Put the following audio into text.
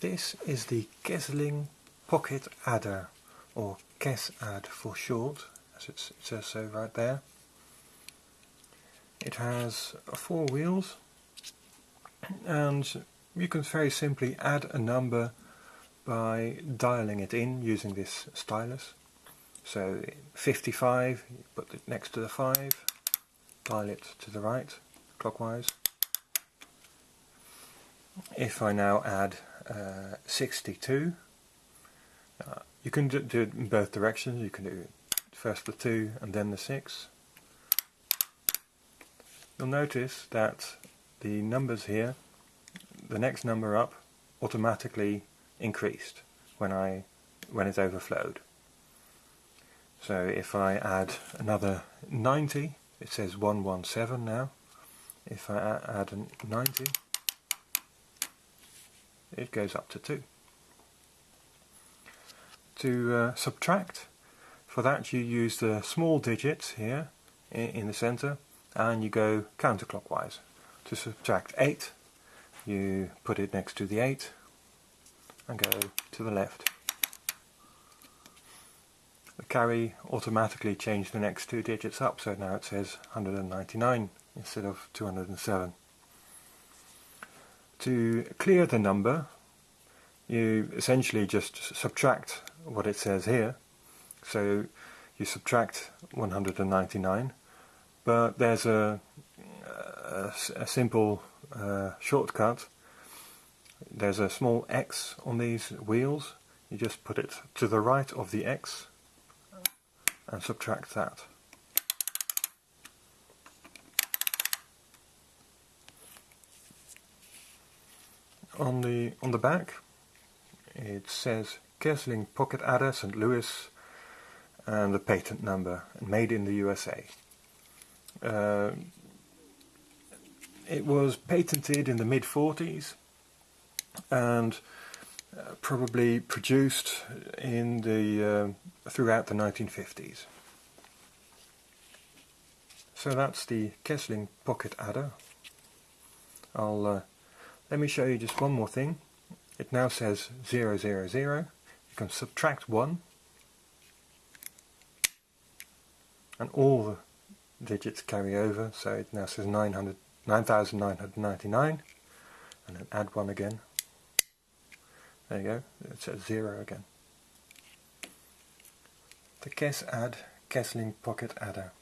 This is the Kesling Pocket Adder, or KES-AD for short, as it says so right there. It has four wheels, and you can very simply add a number by dialing it in using this stylus. So 55, you put it next to the 5, dial it to the right, clockwise. If I now add uh, 62. Uh, you can do it in both directions. You can do first the 2 and then the 6. You'll notice that the numbers here, the next number up, automatically increased when I when it overflowed. So if I add another 90, it says 117 now. If I add a 90, it goes up to 2. To uh, subtract, for that you use the small digits here in the center and you go counterclockwise. To subtract 8, you put it next to the 8 and go to the left. The carry automatically changed the next two digits up, so now it says 199 instead of 207. To clear the number, you essentially just subtract what it says here. So you subtract 199, but there's a, a, a simple uh, shortcut. There's a small X on these wheels. You just put it to the right of the X and subtract that. On the on the back it says Kesling Pocket Adder St. Louis and the patent number made in the USA. Uh, it was patented in the mid 40s and uh, probably produced in the uh, throughout the 1950s. So that's the Kesling Pocket Adder. I'll uh, let me show you just one more thing. It now says 000. You can subtract 1 and all the digits carry over so it now says 900, 9999 and then add 1 again. There you go, it says 0 again. The KES-AD Kesling Pocket Adder.